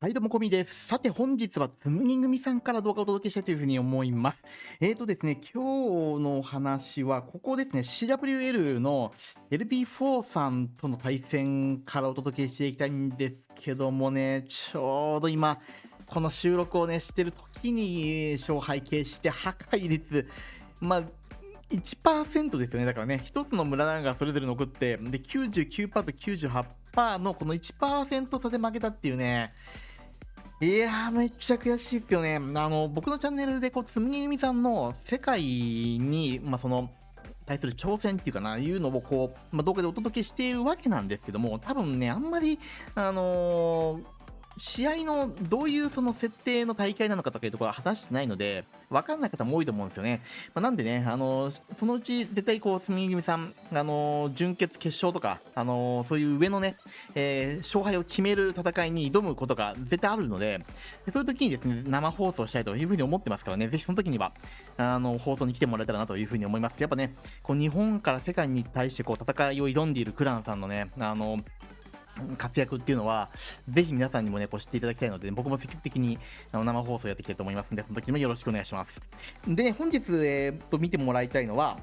はい、どうも、こみです。さて、本日はつむぎ組さんから動画をお届けしたいというふうに思います。えーとですね、今日の話は、ここですね、CWL の LP4 さんとの対戦からお届けしていきたいんですけどもね、ちょうど今、この収録をね、してる時に勝敗決して破壊率、まあ、1%ですよね。だからね、1つの村がそれぞれ残って、で、99%と98%のこの1%差で負けたっていうね、いやー、めっちゃ悔しいっすよね。あの、僕のチャンネルで、こう、つむぎゆみさんの世界に、まあ、その、対する挑戦っていうかな、いうのをこう、まあ、動画でお届けしているわけなんですけども、多分ね、あんまり、あのー試合のどういうその設定の大会なのかとかいうところは話してないので、わかんない方も多いと思うんですよね。まあ、なんでね、あのそのうち絶対こう、つみ組さん、あの準決決勝とか、あのそういう上のね、えー、勝敗を決める戦いに挑むことが絶対あるので、そういう時にですね、生放送したいというふうに思ってますからね、ぜひその時には、あの、放送に来てもらえたらなというふうに思います。やっぱね、こう日本から世界に対してこう、戦いを挑んでいるクランさんのね、あの活躍っていうのは、ぜひ皆さんにもね、こう知っていただきたいので、僕も積極的にあの生放送やっていきたいと思いますので、その時もよろしくお願いします。で、本日、えー、と見てもらいたいのは、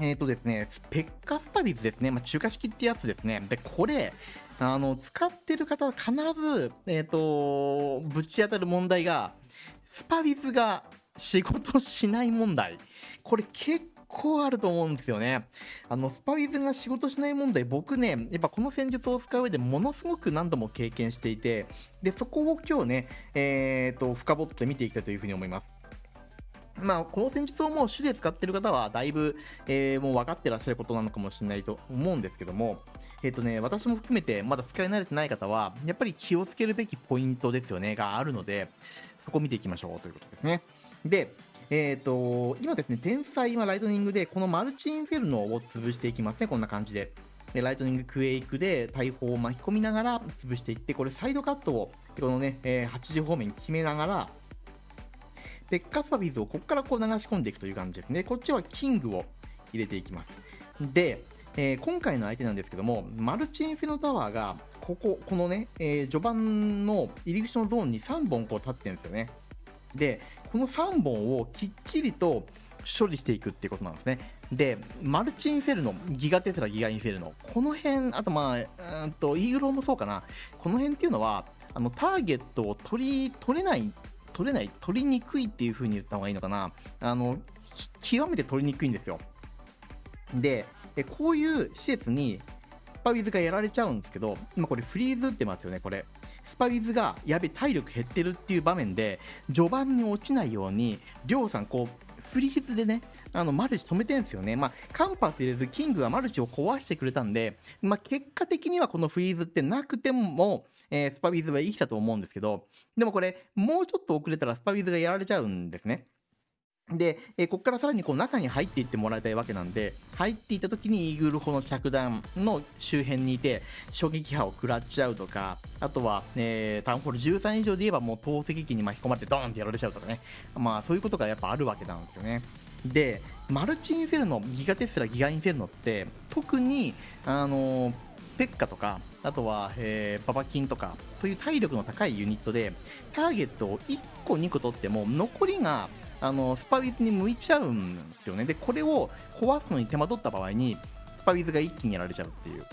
えっ、とですね、ペッカスパビズですね、まあ、中華式ってやつですね。で、これ、あの、使ってる方は必ず、えっ、と、ぶち当たる問題が、スパビズが仕事しない問題。これ結構あると思うんですよね。あの、スパイズが仕事しない問題、僕ね、やっぱこの戦術を使う上でものすごく何度も経験していて、で、そこを今日ね、えっ、ー、と、深掘って見ていきたいというふうに思います。まあ、この戦術をもう主で使ってる方は、だいぶ、えー、もう分かってらっしゃることなのかもしれないと思うんですけども、えっ、ー、とね、私も含めて、まだ使い慣れてない方は、やっぱり気をつけるべきポイントですよね、があるので、そこ見ていきましょうということですね。で、えっ、ー、と、今ですね、天才はライトニングで、このマルチインフェルノを潰していきますね、こんな感じで。でライトニングクエイクで大砲を巻き込みながら潰していって、これサイドカットを、このね、えー、8時方面に決めながら、ペッカスパビーズをここからこう流し込んでいくという感じですね。こっちはキングを入れていきます。で、えー、今回の相手なんですけども、マルチインフェノタワーが、ここ、このね、えー、序盤の入り口のゾーンに3本こう立ってるんですよね。で、この3本をきっちりと処理していくっていうことなんですね。で、マルチインフェルノ、ギガテスラ、ギガインフェルノ、この辺、あとまあ、うんと、イーグローもそうかな、この辺っていうのは、あのターゲットを取り、取れない、取れない、取りにくいっていう風に言った方がいいのかな、あの、極めて取りにくいんですよ。で、こういう施設に、スパウィズがやられちゃうんですけど、今これフリーズ打ってますよね、これ。スパウィズがやべ体力減ってるっていう場面で序盤に落ちないようにりょうさんこうフリーズでねあのマルチ止めてるんですよね、まあ、カンパス入れずキングがマルチを壊してくれたんで、まあ、結果的にはこのフリーズってなくても、えー、スパウィズは生きたと思うんですけどでもこれもうちょっと遅れたらスパウィズがやられちゃうんですねで、えー、ここからさらにこう中に入っていってもらいたいわけなんで、入っていった時にイーグル砲の着弾の周辺にいて、衝撃波を食らっちゃうとか、あとは、えー、タウンホール13以上で言えばもう投石機に巻き込まれてドーンってやられちゃうとかね、まあそういうことがやっぱあるわけなんですよね。で、マルチインフェルノ、ギガテスラ、ギガインフェルノって、特に、あのー、ペッカとか、あとは、えー、ババキンとか、そういう体力の高いユニットで、ターゲットを1個、2個取っても、残りがあのスパウィズに向いちゃうんですよね。でこれを壊すのに手間取った場合にスパウィズが一気にやられちゃうっていう。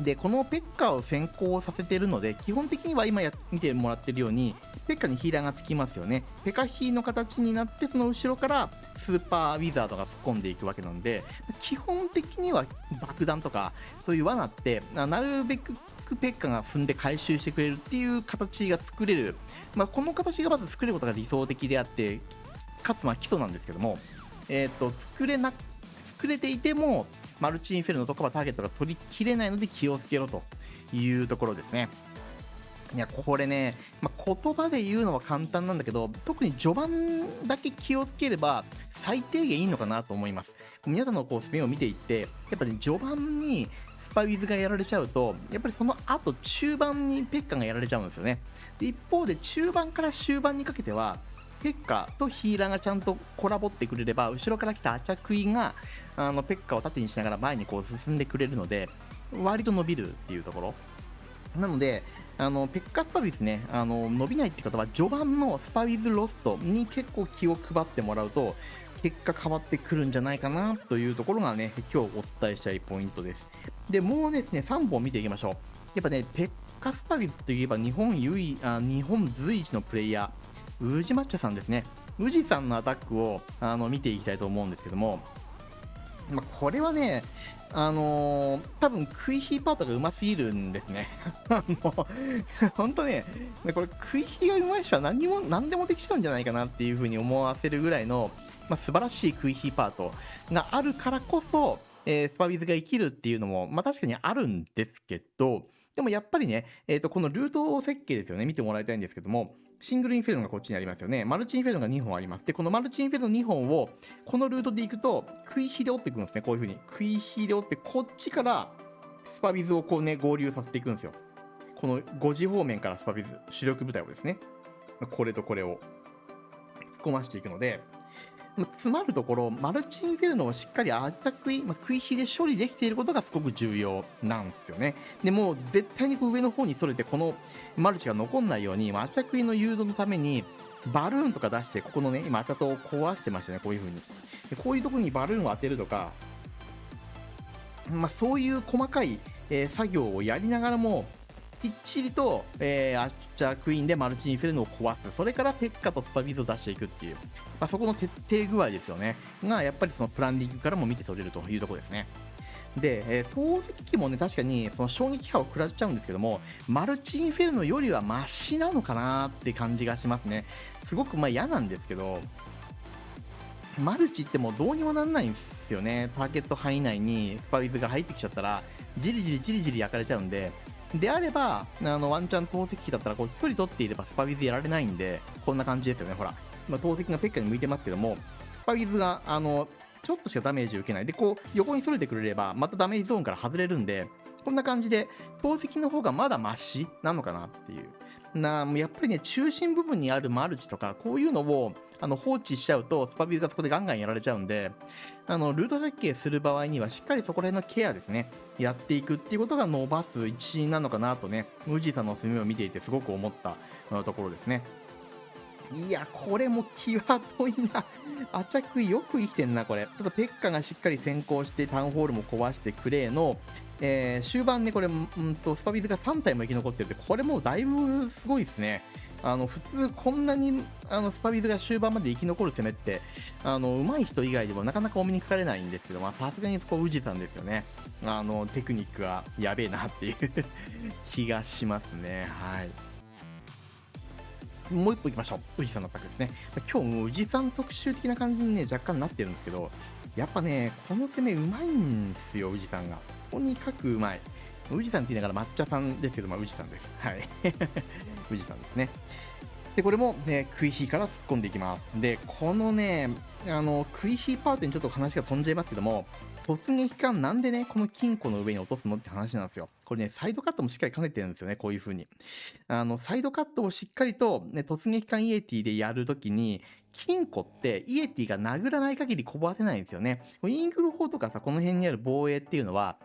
でこのペッカーを先行させてるので基本的には今や見てもらってるようにペッカーにヒーラーがつきますよね。ペカヒーの形になってその後ろからスーパーウィザードが突っ込んでいくわけなんで基本的には爆弾とかそういう罠ってなるべくペッカが踏んで回収してくれるっていう形が作れる、まあ、この形がまず作ることが理想的であってかつまあ基礎なんですけども、えーと、作れな作れていてもマルチインフェルノとかはターゲットが取りきれないので気をつけろというところですね。いやこれね、まあ、言葉で言うのは簡単なんだけど特に序盤だけ気をつければ最低限いいのかなと思います皆さんのこうスピンを見ていってやっぱり、ね、序盤にスパウィズがやられちゃうとやっぱりその後中盤にペッカがやられちゃうんですよねで一方で中盤から終盤にかけてはペッカとヒーラーがちゃんとコラボってくれれば後ろから来たアチャクイがあのペッカを縦にしながら前にこう進んでくれるので割と伸びるっていうところなので、あのペッカスパビスね、あの伸びないって方は、序盤のスパウィズロストに結構気を配ってもらうと、結果変わってくるんじゃないかなというところがね、今日お伝えしたいポイントです。で、もうですね、3本見ていきましょう。やっぱね、ペッカスパビスといえば日本唯あ日本随一のプレイヤー、宇治抹茶さんですね。宇治さんのアタックをあの見ていきたいと思うんですけども、まあ、これはね、あのー、多分クイヒーパートがうますぎるんですね。あの、本当ね、これクイヒーがうまい人は何も、何でもできちゃうんじゃないかなっていう風に思わせるぐらいの、まあ、素晴らしいクイヒーパートがあるからこそ、えー、スパビズが生きるっていうのも、まあ、確かにあるんですけど、でもやっぱりね、えっ、ー、と、このルート設計ですよね、見てもらいたいんですけども、シングルインフェルノがこっちにありますよね。マルチインフェルノが2本あります。で、このマルチインフェルノ2本を、このルートで行くと、食い火で折っていくんですね。こういう風に。食い火で折って、こっちからスパビズをこうね、合流させていくんですよ。この5時方面からスパビズ、主力部隊をですね。これとこれを突っ込ましていくので、詰まるところ、マルチインフェルノをしっかりアタックイ、まあ、食い火で処理できていることがすごく重要なんですよね。でもう絶対にこう上の方に取れて、このマルチが残んないように、アタックの誘導のために、バルーンとか出して、ここのね、今、アチャトを壊してましたね、こういう風に。でこういうところにバルーンを当てるとか、まあ、そういう細かい、えー、作業をやりながらも、きっちりと、えー、アッチャークイーンでマルチインフェルノを壊す。それからペッカとスパビズを出していくっていう。まあ、そこの徹底具合ですよね。が、やっぱりそのプランディングからも見て取れるというところですね。で、えー、投石機もね、確かにその衝撃波を食らっちゃうんですけども、マルチインフェルノよりはマシなのかなって感じがしますね。すごくまあ嫌なんですけど、マルチってもうどうにもなんないんですよね。ターゲット範囲内にスパビズが入ってきちゃったら、じりじりじりじり焼かれちゃうんで、であれば、あの、ワンチャン投石機だったら、こう、距離取っていればスパビズやられないんで、こんな感じですよね、ほら。今、投石がペッカに向いてますけども、スパビズが、あの、ちょっとしかダメージ受けない。で、こう、横にそれてくれれば、またダメージゾーンから外れるんで、こんな感じで、投石の方がまだマシなのかなっていう。なもうやっぱりね、中心部分にあるマルチとか、こういうのをあの放置しちゃうと、スパビューがそこでガンガンやられちゃうんで、あのルート設計する場合には、しっかりそこら辺のケアですね、やっていくっていうことが伸ばす一因なのかなとね、宇治さんの墨を見ていてすごく思ったところですね。いや、これも際どいな。アチャクイよく生きてんな、これ。ちょっとペッカがしっかり先行してタウンホールも壊してくれの、えー、終盤ね、これ、うんと、スパビズが3体も生き残ってるって、これもうだいぶすごいですね。あの、普通こんなに、あの、スパビズが終盤まで生き残る攻めって、あの、上手い人以外でもなかなかお目にかかれないんですけど、さすがにそこ、宇治さんですよね。あの、テクニックがやべえなっていう気がしますね。はい。もう一歩行きましょう。宇治さんのアタックですね。今日も宇治さん特集的な感じにね、若干なってるんですけど、やっぱね、この攻めうまいんですよ、宇治さんが。とにかくうまい。宇治さんって言いながら抹茶さんですけど、まあ、宇治さんです。はい。宇治さんですね。で、これも、ね、クイヒーから突っ込んでいきます。で、このね、あの、クイヒーパートにちょっと話が飛んじゃいますけども、突撃艦なんでね、この金庫の上に落とすのって話なんですよ。これね、サイドカットもしっかり兼ねてるんですよね、こういう風に。あの、サイドカットをしっかりと、ね、突撃艦イエティでやるときに、金庫ってイエティが殴らない限りこぼせないんですよね。イーグル砲とかさ、この辺にある防衛っていうのは、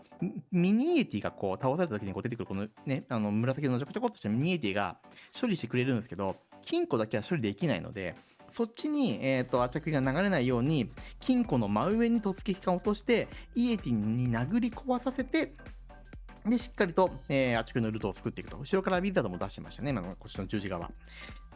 ミニイエティがこう倒された時にこう出てくるこのね、あの紫のちょこちょこっとしたミニイエティが処理してくれるんですけど、金庫だけは処理できないので、そっちに、えっ、ー、と、圧着が流れないように、金庫の真上に突撃艦を落として、イエティに殴り壊させて、で、しっかりと、えー、圧着のルートを作っていくと。後ろからビザードも出してましたね、今のこっちの十字側。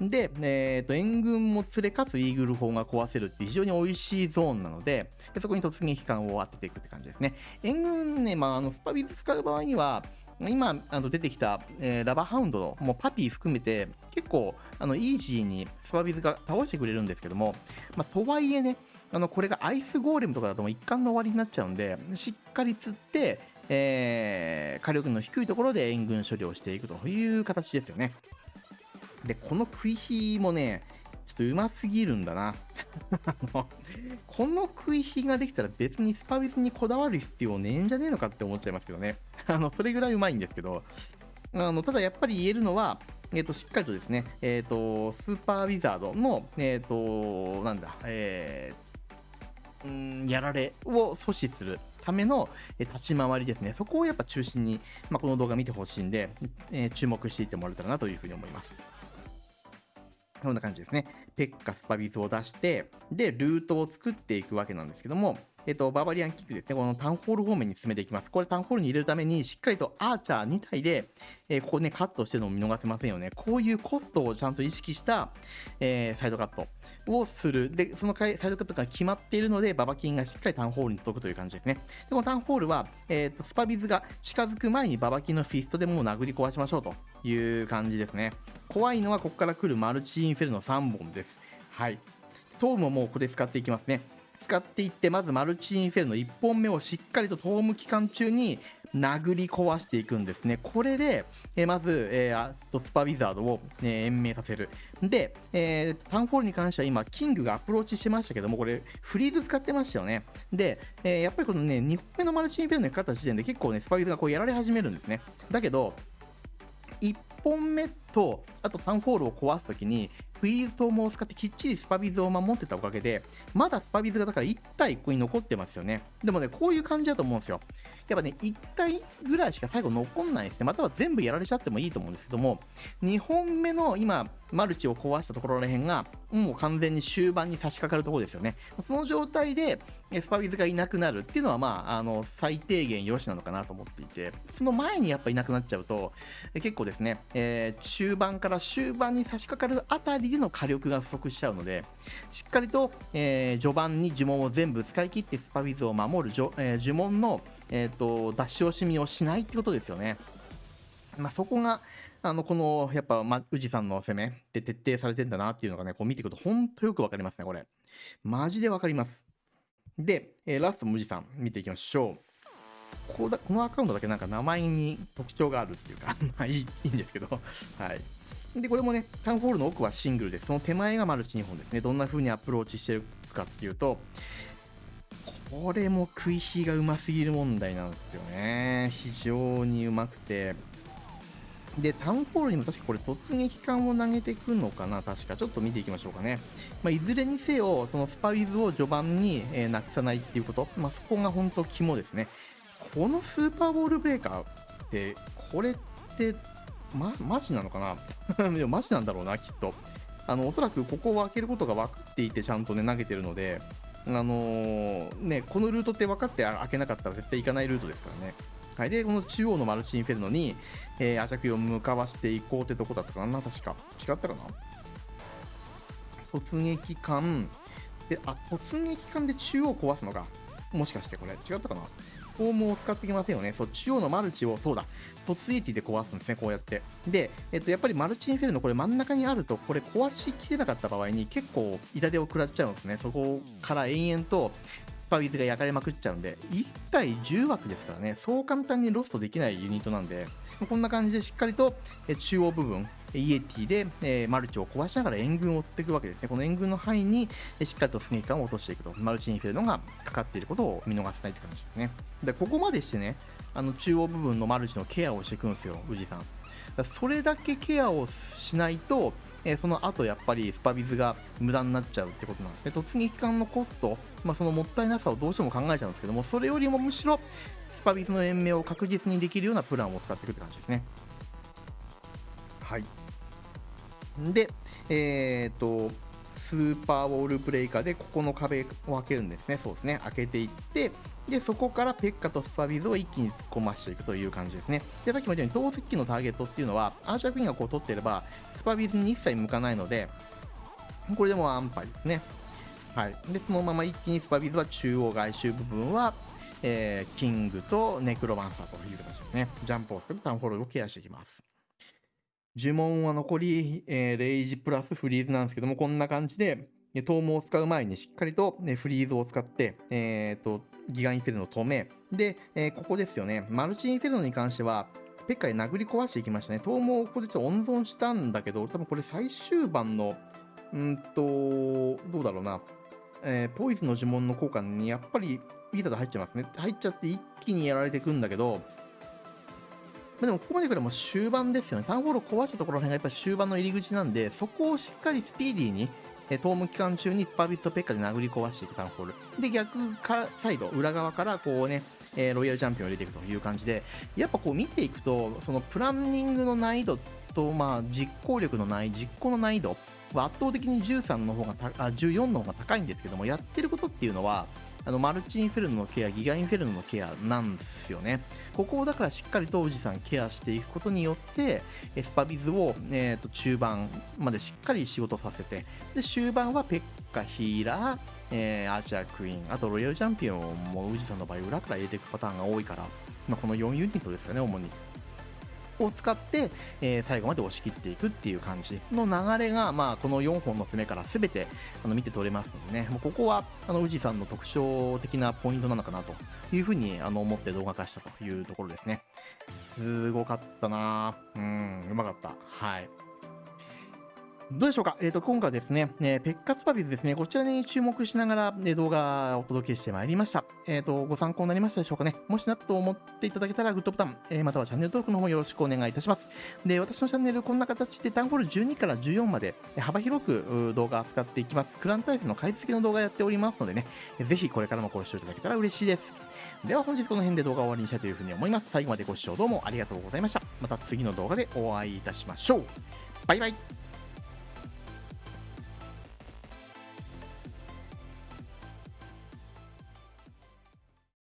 で、えっ、ー、と、援軍も連れかつイーグル砲が壊せるって非常に美味しいゾーンなので、でそこに突撃艦を当てていくって感じですね。援軍ね、まあ、あの、スパビズ使う場合には、今あの出てきた、えー、ラバーハウンドのもうパピー含めて結構あのイージーにスパビズが倒してくれるんですけども、まあ、とはいえねあのこれがアイスゴーレムとかだともう一貫の終わりになっちゃうんでしっかり釣って、えー、火力の低いところで援軍処理をしていくという形ですよね。でこの食い火もねちょっとうますぎるんだな。この食い火ができたら別にスパビスにこだわる必要ねえんじゃねえのかって思っちゃいますけどね。あの、それぐらいうまいんですけど、あの、ただやっぱり言えるのは、えっ、ー、と、しっかりとですね、えっ、ー、と、スーパーウィザードの、えっ、ー、と、なんだ、えー、んやられを阻止する。ための、立ち回りですね。そこをやっぱ中心に、まあ、この動画見てほしいんで、え、注目していってもらえたらなというふうに思います。こんな感じですね。ペッカスパビスを出して、で、ルートを作っていくわけなんですけども、えっと、バーバリアンキックですね、このタウンホール方面に進めていきます。これタウンホールに入れるために、しっかりとアーチャー2体で、えー、ここね、カットしてるのを見逃せませんよね。こういうコストをちゃんと意識した、えー、サイドカットをする。で、そのサイドカットが決まっているので、ババキンがしっかりタウンホールに届くという感じですね。で、このタウンホールは、えっ、と、スパウィズが近づく前にババキンのフィストでもう殴り壊しましょうという感じですね。怖いのはここから来るマルチインフェルノ3本です。はい。トームももうこれ使っていきますね。使っていってまずマルチインフェルの1本目をしっかりとトーム期間中に殴り壊していくんですね。これで、えー、まず、えー、とスパウィザードを、ね、延命させる。で、えー、タウンホールに関しては今、キングがアプローチしてましたけども、これ、フリーズ使ってましたよね。で、えー、やっぱりこのね、2本目のマルチインフェルノにかかった時点で結構ね、スパウィズがこうやられ始めるんですね。だけど、1本目と、あとタウンホールを壊すときに、フリーズトームを使ってきっちりスパウィズを守ってたおかげで、まだスパウィズがだから1体ここに残ってますよね。でもね、こういう感じだと思うんですよ。やっぱね、1体ぐらいしか最後残んないですね。または全部やられちゃってもいいと思うんですけども、2本目の今、マルチを壊したところらへんが、もう完全に終盤に差し掛かるところですよね。その状態で、スパビズがいなくなるっていうのは、まあ、あの、最低限良しなのかなと思っていて、その前にやっぱいなくなっちゃうと、結構ですね、えー、中盤から終盤に差し掛かるあたりでの火力が不足しちゃうので、しっかりと、えー、序盤に呪文を全部使い切ってスパビズを守る,、えー、呪文の、えーと、出し惜しみをしないってことですよね。まあ、そこが、あの、この、やっぱ、ま、宇治さんの攻めって徹底されてんだなっていうのがね、こう見ていくと、ほんとよくわかりますね、これ。マジでわかります。で、えー、ラスト、宇治さん、見ていきましょう。ここだこのアカウントだけなんか名前に特徴があるっていうか まあいいいいんですけどはい。で、これもね、タウンホールの奥はシングルで、その手前がマルチ2本ですね。どんな風にアプローチしてるかっていうと、これも食い火がうますぎる問題なんですよね。非常にうまくて。で、タウンホールにも確かこれ突撃艦を投げてくるのかな確か。ちょっと見ていきましょうかね。まあ、いずれにせよ、そのスパウィズを序盤に、えー、なくさないっていうこと。まあ、そこが本当肝ですね。このスーパーボールブレーカーって、これって、ま、マジなのかな？でもマジなんだろうな、きっと。あの、おそらくここを開けることが分かっていてちゃんとね、投げてるので、あのー、ね、このルートって分かって開けなかったら絶対行かないルートですからね。はい、で、この中央のマルチインフェルノに、えー、アジャクイを向かわしていこうってとこだったかな、確か。違ったかな？突撃艦。で、あ、突撃艦で中央壊すのか。もしかしてこれ、違ったかな？フォームを使ってきませんよね。そう、中央のマルチを、そうだ、突撃で壊すんですね、こうやって。で、えっと、やっぱりマルチインフェルノ、これ真ん中にあると、これ壊しきれなかった場合に結構痛手を食らっちゃうんですね。そこから延々とスパウィズが焼かれまくっちゃうんで、1対10枠ですからね、そう簡単にロストできないユニットなんで、こんな感じでしっかりと中央部分、イエティで、え、マルチを壊しながら援軍を釣っていくわけですね。この援軍の範囲に、えしっかりとスネーカーを落としていくと、マルチインフェルノがかかっていることを見逃せないって感じですね。で、ここまでしてね、あの中央部分のマルチのケアをしていくんですよ、宇治さん。それだけケアをしないと、え、その後やっぱりスパビズが無駄になっちゃうってことなんですね。突撃艦のコスト、まあ、そのもったいなさをどうしても考えちゃうんですけども、それよりもむしろスパビズの延命を確実にできるようなプランを使っていくって感じですね。はい。で、えっ、ー、と、スーパーウォールブレーカーでここの壁を開けるんですね。そうですね。開けていって、で、そこからペッカとスパビズを一気に突っ込ましていくという感じですね。で、さっきも言ったように、投石機のターゲットっていうのは、アーチャークイーンがこう取っていれば、スパビズに一切向かないので、これでも安牌ですね。はい。で、そのまま一気にスパビズは中央外周部分は、えー、キングとネクロマンサーという形ですね。ジャンプを使ってタウンホールをケアしていきます。呪文は残り、えー、レイジプラスフリーズなんですけども、こんな感じで、トームを使う前にしっかりと、ね、フリーズを使って、えーと、ギガインフェルノを止め、で、えー、ここですよね、マルチインフェルノに関しては、ペッカで殴り壊していきましたね。トームをここでちょっと温存したんだけど、多分これ最終盤の、うんと、どうだろうな、えー、ポイズの呪文の効果にやっぱりビーター入っちゃいますね。入っちゃって一気にやられていくんだけど、までもここまでくらいもう終盤ですよね。タウンホールを壊したところら辺がやっぱ終盤の入り口なんで、そこをしっかりスピーディーに、えトーム期間中にスパービットペッカで殴り壊していくタウンホール。で、逆かサイド、裏側からこうね、えー、ロイヤルチャンピオンを入れていくという感じで、やっぱこう見ていくと、そのプランニングの難易度と、まあ、実行力の難易、実行の難易度は圧倒的に13の方がたあ、14の方が高いんですけども、やってることっていうのは、あのマルチインフェルノのケア、ギガインフェルノのケアなんですよね。ここをだからしっかりと宇治さんケアしていくことによってエ、スパビズを、えー、と中盤までしっかり仕事させて、で終盤はペッカ、ヒーラー、えー、アーチャークイーン、あとロイヤルチャンピオンも宇治さんの場合裏から入れていくパターンが多いから、まあ、この4ユニットですよね、主に。を使って、えー、最後まで押し切っていくっていう感じの流れが、まあ、この4本の攻めから全てあの見て取れますのでね、もうここはあの宇治さんの特徴的なポイントなのかなというふうにあの思って動画化したというところですね。すごかったなうん、うまかった。はい。どうでしょうか、えーと、今回はですね、えー、ペッカツパビズですね、こちらに注目しながら、ね、動画をお届けしてまいりました。えーと、ご参考になりましたでしょうかね？もしなったと思っていただけたら、グッドボタン、えー、またはチャンネル登録の方よろしくお願いいたします。で、私のチャンネル、こんな形でタウンホール12から14まで幅広く動画を扱っていきます。クランタイプの買い付けの動画やっておりますのでね、ぜひこれからもご視聴いただけたら嬉しいです。では本日この辺で動画を終わりにしたいというふうに思います。最後までご視聴どうもありがとうございました。また次の動画でお会いいたしましょう。バイバイ。